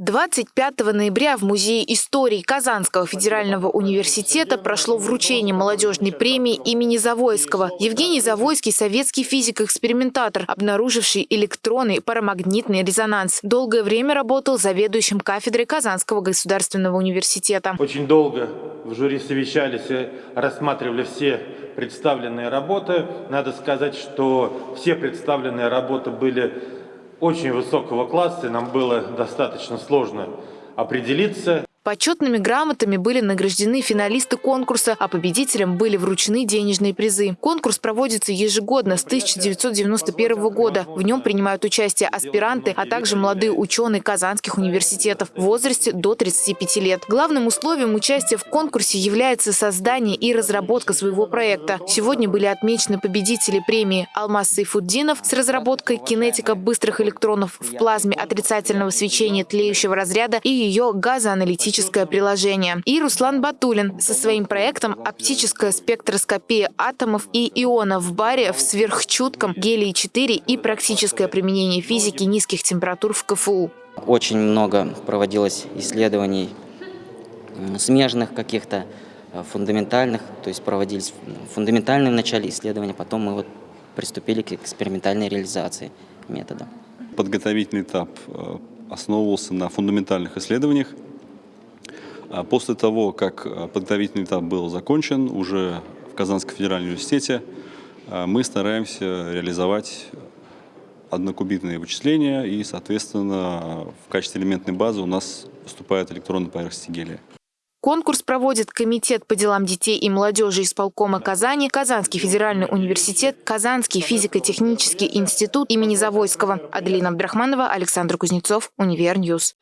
25 ноября в Музее истории Казанского федерального университета прошло вручение молодежной премии имени Завойского. Евгений Завойский – советский физик-экспериментатор, обнаруживший электронный парамагнитный резонанс. Долгое время работал заведующим кафедрой Казанского государственного университета. Очень долго в жюри совещались и рассматривали все представленные работы. Надо сказать, что все представленные работы были очень высокого класса, и нам было достаточно сложно определиться. Почетными грамотами были награждены финалисты конкурса, а победителям были вручены денежные призы. Конкурс проводится ежегодно с 1991 года. В нем принимают участие аспиранты, а также молодые ученые казанских университетов в возрасте до 35 лет. Главным условием участия в конкурсе является создание и разработка своего проекта. Сегодня были отмечены победители премии Алмаз Сайфуддинов с разработкой кинетика быстрых электронов в плазме отрицательного свечения тлеющего разряда и ее газоаналитического оптическое приложение. И Руслан Батулин со своим проектом «Оптическая спектроскопия атомов и ионов в баре в сверхчутком гелии-4 и практическое применение физики низких температур в КФУ». Очень много проводилось исследований смежных каких-то, э, фундаментальных, то есть проводились фундаментальные в начале исследования, потом мы вот приступили к экспериментальной реализации метода. Подготовительный этап э, основывался на фундаментальных исследованиях, после того, как э, подготовительный этап был закончен, уже в Казанском федеральном университете, э, мы стараемся реализовать однокубитные вычисления, и, соответственно, в качестве элементной базы у нас выступает электронная поверхность гелия. Конкурс проводит Комитет по делам детей и молодежи исполкома Казани, Казанский федеральный университет, Казанский физико-технический институт имени Завойского. Аделина Абдрахманова, Александр Кузнецов, UniverNews.